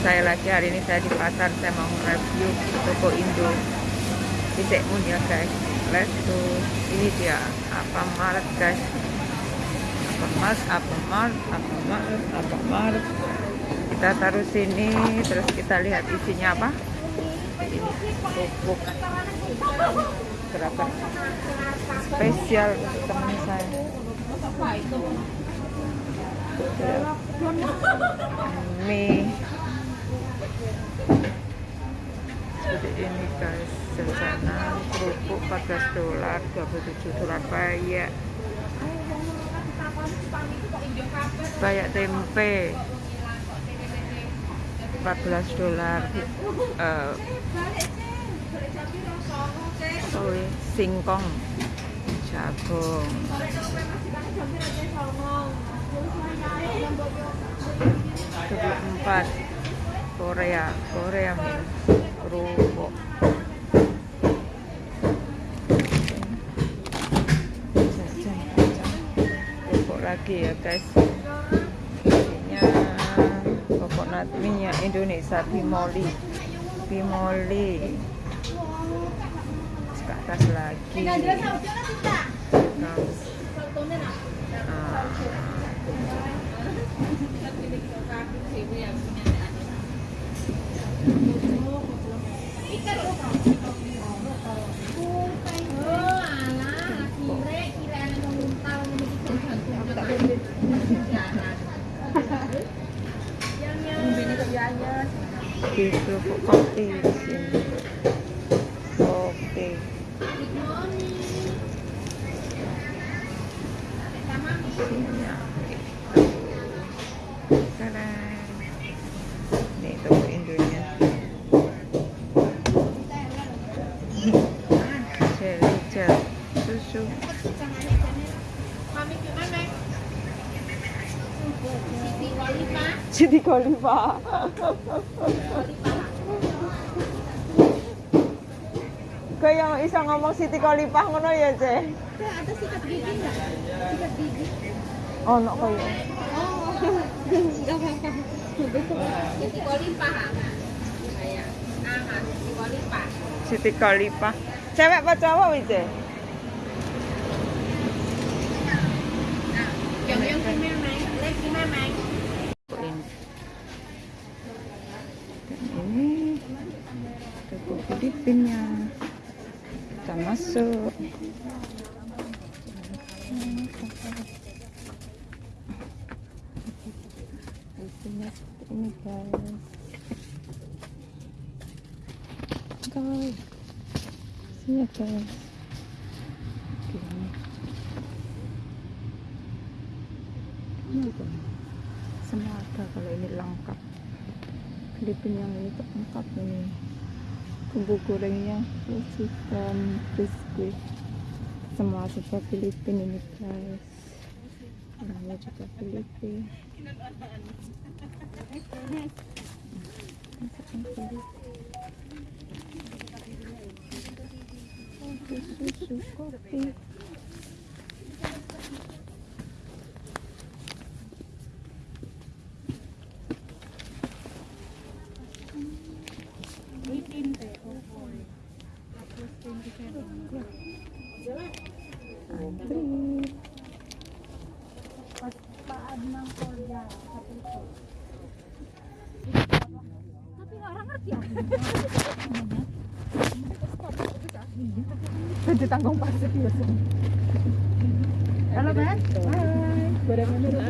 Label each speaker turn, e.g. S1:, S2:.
S1: saya lagi. Hari ini saya di pasar saya mau review toko Indo. Bisek ya guys. Let's go. Ini dia. Apa Maret guys? Apa Maret apa Maret apa Maret apa Maret kita taruh sini terus kita lihat isinya apa. Ini pupuk. Berapa spesial untuk teman saya. Mie seperti ini guys jajanan kerupuk 14 dolar 27 dolar banyak. Banyak tempe. 14 dolar uh, oh, singkong jagung. 24 Korea. Korea min kerupuk kerupuk lagi ya guys. Isinya coconut minyak Indonesia bimoli bimoli ke atas lagi gitu kopi di sini kopi Nih toko Indonya. Jelly gel susu. Siti Kolipa. Kayak yang bisa ngomong Siti Kolipah ngono ya, Ce?
S2: Ada sikat gigi enggak? Sikat gigi.
S1: Oh, no kayak.
S2: Oh, enggak apa-apa. Siti ah, Siti.
S1: Siti Kolipah. Cewek apa cowok itu?
S2: Yang yang kimemeng, lek kimemeng.
S1: Dan ini toko Filipina. Kita masuk. Ini guys. Guys, isinya guys. Gini. Semua ada kalau ini lengkap. Filipina yang ini lengkap ini. Bumbu gorengnya, dan biskuit. Semua serba Filipin ini guys. Orangnya juga Filipin. Susu, kopi. Antri.
S2: Tapi orang ngerti aku.
S1: Jadi tanggung pasir.
S2: Halo, Mas.
S1: Hai.